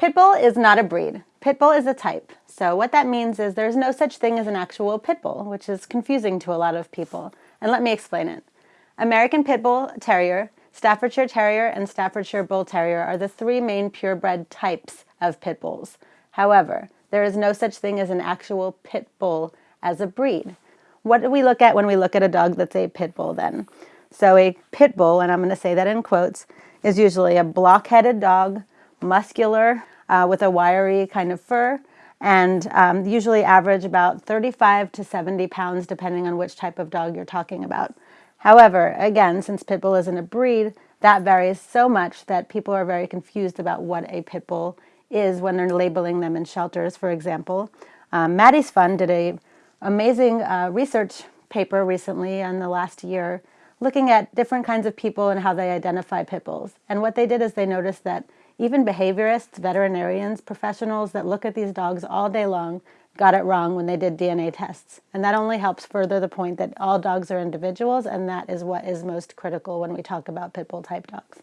Pitbull is not a breed. Pitbull is a type. So what that means is there's no such thing as an actual pit bull, which is confusing to a lot of people. And let me explain it. American Pit Bull Terrier, Staffordshire Terrier, and Staffordshire Bull Terrier are the three main purebred types of pit bulls. However, there is no such thing as an actual pit bull as a breed. What do we look at when we look at a dog that's a pit bull then? So a pit bull, and I'm going to say that in quotes, is usually a block-headed dog, muscular, uh, with a wiry kind of fur and um, usually average about 35 to 70 pounds depending on which type of dog you're talking about. However, again, since pit bull isn't a breed, that varies so much that people are very confused about what a pit bull is when they're labeling them in shelters, for example. Um, Maddie's Fund did a amazing uh, research paper recently in the last year looking at different kinds of people and how they identify pit bulls. And what they did is they noticed that even behaviorists, veterinarians, professionals that look at these dogs all day long got it wrong when they did DNA tests. And that only helps further the point that all dogs are individuals and that is what is most critical when we talk about pit bull type dogs.